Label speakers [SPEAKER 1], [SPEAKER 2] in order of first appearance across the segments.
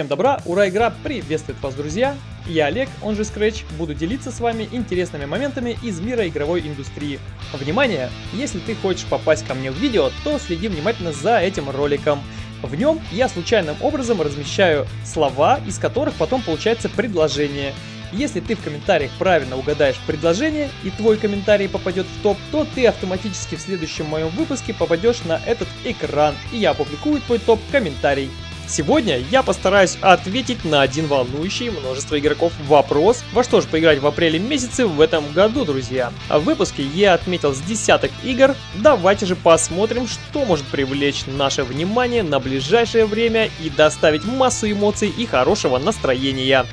[SPEAKER 1] Всем добра, ура, игра приветствует вас, друзья! Я Олег, он же Scratch, буду делиться с вами интересными моментами из мира игровой индустрии. Внимание! Если ты хочешь попасть ко мне в видео, то следи внимательно за этим роликом. В нем я случайным образом размещаю слова, из которых потом получается предложение. Если ты в комментариях правильно угадаешь предложение и твой комментарий попадет в топ, то ты автоматически в следующем моем выпуске попадешь на этот экран и я опубликую твой топ-комментарий. Сегодня я постараюсь ответить на один волнующий множество игроков вопрос, во что же поиграть в апреле месяце в этом году, друзья. А в выпуске я отметил с десяток игр, давайте же посмотрим, что может привлечь наше внимание на ближайшее время и доставить массу эмоций и хорошего настроения.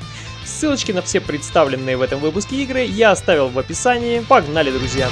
[SPEAKER 1] Ссылочки на все представленные в этом выпуске игры я оставил в описании. Погнали, друзья!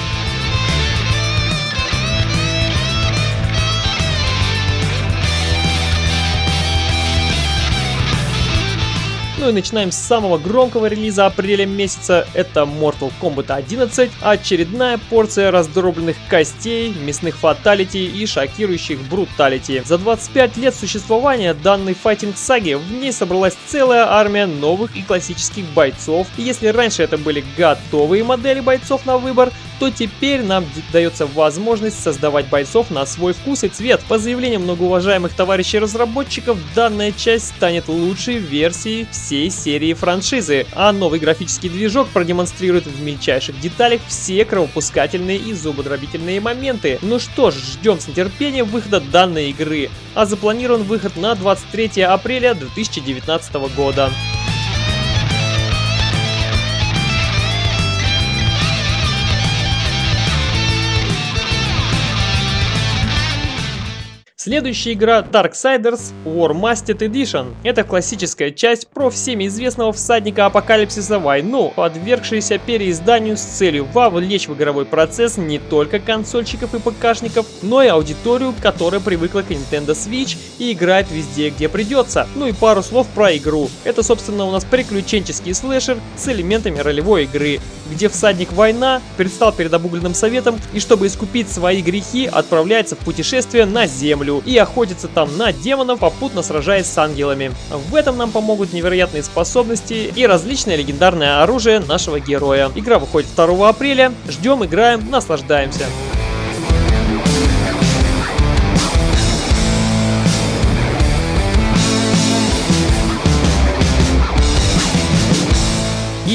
[SPEAKER 1] Ну и начинаем с самого громкого релиза апреля месяца, это Mortal Kombat 11, очередная порция раздробленных костей, мясных фаталити и шокирующих бруталити. За 25 лет существования данной файтинг-саги в ней собралась целая армия новых и классических бойцов, и если раньше это были готовые модели бойцов на выбор, то теперь нам дается возможность создавать бойцов на свой вкус и цвет. По заявлениям многоуважаемых товарищей разработчиков, данная часть станет лучшей версией всей серии франшизы, а новый графический движок продемонстрирует в мельчайших деталях все кровопускательные и зубодробительные моменты. Ну что ж, ждем с нетерпением выхода данной игры, а запланирован выход на 23 апреля 2019 года. Следующая игра Darksiders War Masted Edition. Это классическая часть про всеми известного всадника апокалипсиса войну, подвергшаяся переизданию с целью вовлечь в игровой процесс не только консольщиков и ПКшников, но и аудиторию, которая привыкла к Nintendo Switch и играет везде, где придется. Ну и пару слов про игру. Это, собственно, у нас приключенческий слэшер с элементами ролевой игры, где всадник война предстал перед обугленным советом и чтобы искупить свои грехи, отправляется в путешествие на землю и охотится там на демонов, попутно сражаясь с ангелами. В этом нам помогут невероятные способности и различное легендарное оружие нашего героя. Игра выходит 2 апреля, ждем, играем, наслаждаемся.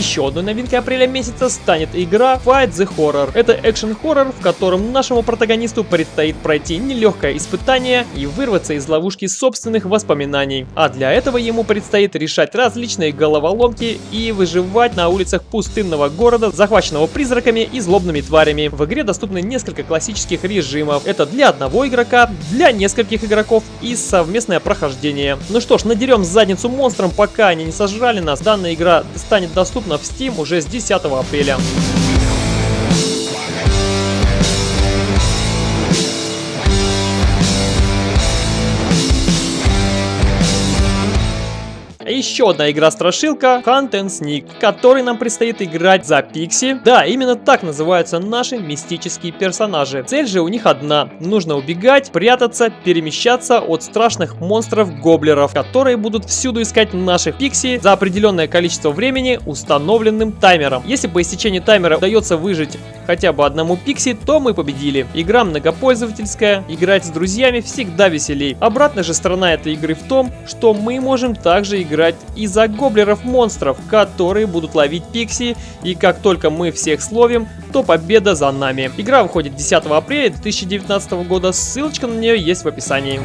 [SPEAKER 1] Еще одной новинкой апреля месяца станет игра Fight the Horror. Это экшен-хоррор, в котором нашему протагонисту предстоит пройти нелегкое испытание и вырваться из ловушки собственных воспоминаний. А для этого ему предстоит решать различные головоломки и выживать на улицах пустынного города, захваченного призраками и злобными тварями. В игре доступны несколько классических режимов. Это для одного игрока, для нескольких игроков и совместное прохождение. Ну что ж, надерем задницу монстрам, пока они не сожрали нас. Данная игра станет доступна доступна в Steam уже с 10 апреля. Еще одна игра-страшилка Hunt and Sneak, в которой нам предстоит играть за Пикси. Да, именно так называются наши мистические персонажи. Цель же у них одна. Нужно убегать, прятаться, перемещаться от страшных монстров-гоблеров, которые будут всюду искать наших Пикси за определенное количество времени установленным таймером. Если по истечении таймера удается выжить хотя бы одному Пикси, то мы победили. Игра многопользовательская, играть с друзьями всегда веселей. Обратная же сторона этой игры в том, что мы можем также играть и за гоблеров-монстров, которые будут ловить пикси, и как только мы всех словим, то победа за нами. Игра выходит 10 апреля 2019 года, ссылочка на нее есть в описании.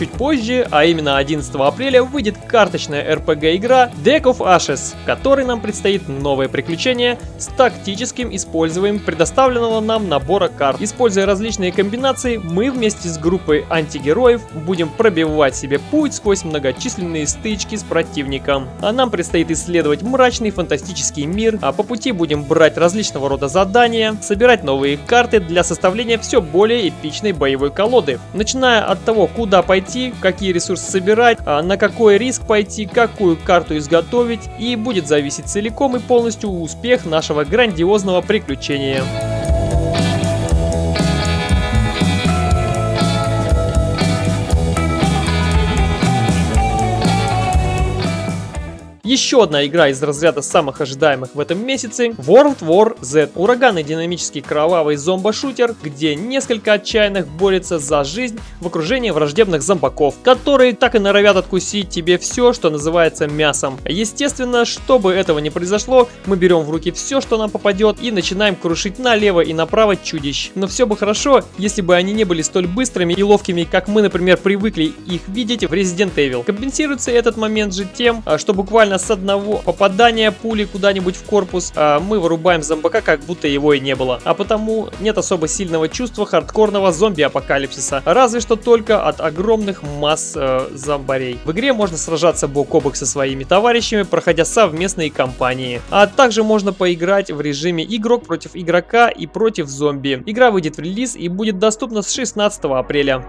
[SPEAKER 1] Чуть позже, а именно 11 апреля, выйдет карточная RPG-игра Deck of Ashes, в которой нам предстоит новое приключение с тактическим использованием предоставленного нам набора карт. Используя различные комбинации, мы вместе с группой антигероев будем пробивать себе путь сквозь многочисленные стычки с противником. А нам предстоит исследовать мрачный фантастический мир, а по пути будем брать различного рода задания, собирать новые карты для составления все более эпичной боевой колоды. Начиная от того, куда пойти пойти, какие ресурсы собирать, а на какой риск пойти, какую карту изготовить и будет зависеть целиком и полностью успех нашего грандиозного приключения. Еще одна игра из разряда самых ожидаемых в этом месяце World War Z. Ураганный динамический кровавый зомбо-шутер, где несколько отчаянных борется за жизнь в окружении враждебных зомбаков, которые так и норовят откусить тебе все, что называется мясом. Естественно, чтобы этого не произошло, мы берем в руки все, что нам попадет и начинаем крушить налево и направо чудищ. Но все бы хорошо, если бы они не были столь быстрыми и ловкими, как мы, например, привыкли их видеть в Resident Evil. Компенсируется этот момент же тем, а, что буквально с одного попадания пули куда-нибудь в корпус а, мы вырубаем зомбака, как будто его и не было. А потому нет особо сильного чувства хардкорного зомби-апокалипсиса, разве что только от огромных масс э, зомбарей. В игре можно сражаться бок о бок со своими товарищами, проходя совместные кампании. А также можно поиграть в режиме игрок против игрока и против зомби. Игра выйдет в релиз и будет доступна с 16 апреля.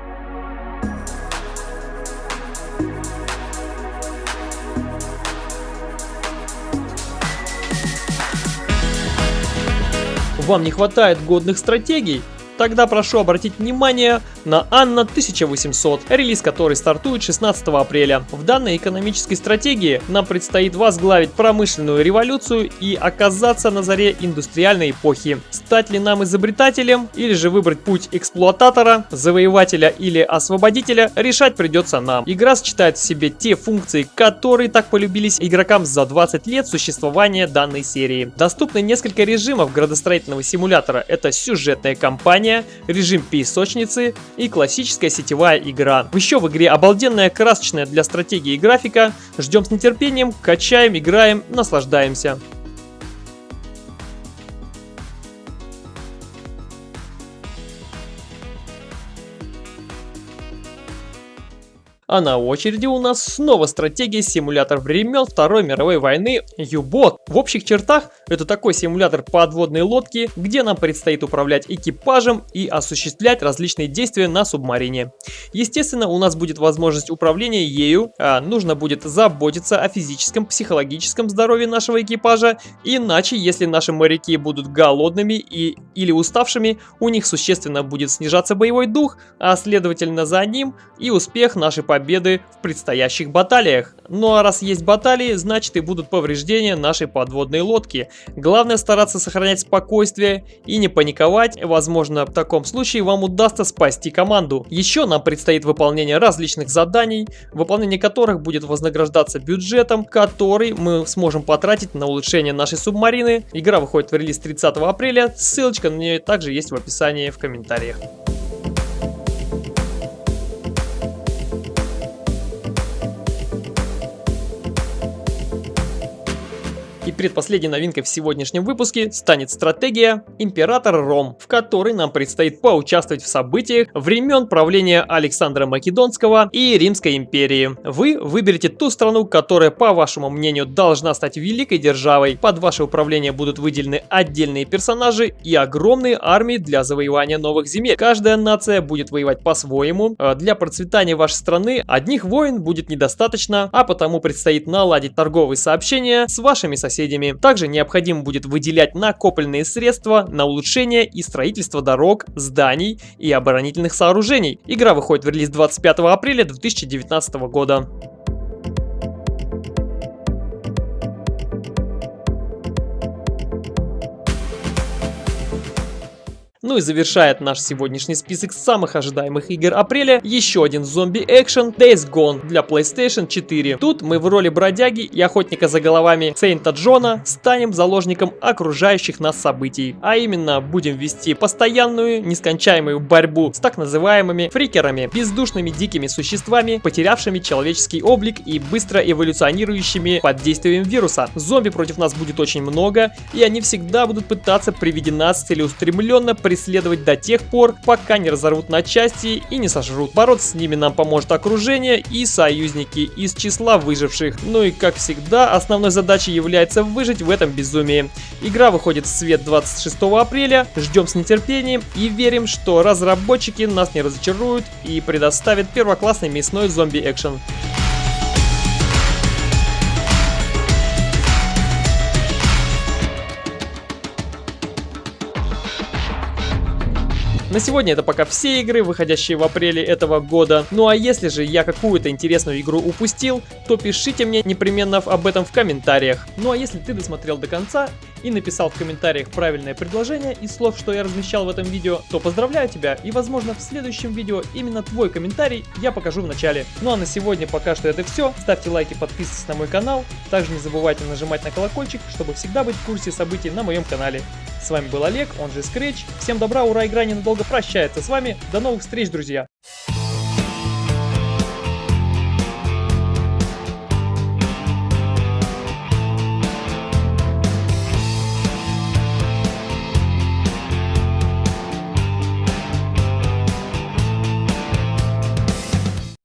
[SPEAKER 1] Вам не хватает годных стратегий? Тогда прошу обратить внимание на Анна 1800, релиз которой стартует 16 апреля. В данной экономической стратегии нам предстоит возглавить промышленную революцию и оказаться на заре индустриальной эпохи. Стать ли нам изобретателем или же выбрать путь эксплуататора, завоевателя или освободителя, решать придется нам. Игра сочетает в себе те функции, которые так полюбились игрокам за 20 лет существования данной серии. Доступны несколько режимов градостроительного симулятора. Это сюжетная кампания, режим песочницы и классическая сетевая игра. Еще в игре обалденная красочная для стратегии графика. Ждем с нетерпением, качаем, играем, наслаждаемся. А на очереди у нас снова стратегия симулятор времен Второй мировой войны U-Boat. В общих чертах это такой симулятор подводной лодки, где нам предстоит управлять экипажем и осуществлять различные действия на субмарине. Естественно, у нас будет возможность управления ею, а нужно будет заботиться о физическом, психологическом здоровье нашего экипажа, иначе, если наши моряки будут голодными и или уставшими, у них существенно будет снижаться боевой дух, а следовательно за ним и успех нашей победы победы в предстоящих баталиях. Ну а раз есть баталии, значит и будут повреждения нашей подводной лодки. Главное стараться сохранять спокойствие и не паниковать, возможно в таком случае вам удастся спасти команду. Еще нам предстоит выполнение различных заданий, выполнение которых будет вознаграждаться бюджетом, который мы сможем потратить на улучшение нашей субмарины. Игра выходит в релиз 30 апреля, ссылочка на нее также есть в описании в комментариях. Предпоследней новинкой в сегодняшнем выпуске станет стратегия Император Ром, в которой нам предстоит поучаствовать в событиях времен правления Александра Македонского и Римской империи. Вы выберете ту страну, которая, по вашему мнению, должна стать великой державой. Под ваше управление будут выделены отдельные персонажи и огромные армии для завоевания новых земель. Каждая нация будет воевать по-своему. А для процветания вашей страны одних войн будет недостаточно, а потому предстоит наладить торговые сообщения с вашими соседями соседями. Также необходимо будет выделять накопленные средства на улучшение и строительство дорог, зданий и оборонительных сооружений. Игра выходит в релиз 25 апреля 2019 года. Ну и завершает наш сегодняшний список самых ожидаемых игр апреля еще один зомби-экшен Days Gone для PlayStation 4. Тут мы в роли бродяги и охотника за головами Сейнта Джона станем заложником окружающих нас событий. А именно, будем вести постоянную, нескончаемую борьбу с так называемыми фрикерами, бездушными дикими существами, потерявшими человеческий облик и быстро эволюционирующими под действием вируса. Зомби против нас будет очень много, и они всегда будут пытаться при виде нас целеустремленно преследовать до тех пор, пока не разорвут на части и не сожрут. Бороться с ними нам поможет окружение и союзники из числа выживших. Ну и как всегда, основной задачей является выжить в этом безумии. Игра выходит в свет 26 апреля, ждем с нетерпением и верим, что разработчики нас не разочаруют и предоставят первоклассный мясной зомби-экшен. На сегодня это пока все игры, выходящие в апреле этого года. Ну а если же я какую-то интересную игру упустил, то пишите мне непременно об этом в комментариях. Ну а если ты досмотрел до конца и написал в комментариях правильное предложение из слов, что я размещал в этом видео, то поздравляю тебя и возможно в следующем видео именно твой комментарий я покажу в начале. Ну а на сегодня пока что это все. Ставьте лайки, подписывайтесь на мой канал. Также не забывайте нажимать на колокольчик, чтобы всегда быть в курсе событий на моем канале. С вами был Олег, он же Scratch. Всем добра, ура, игра ненадолго прощается с вами. До новых встреч, друзья!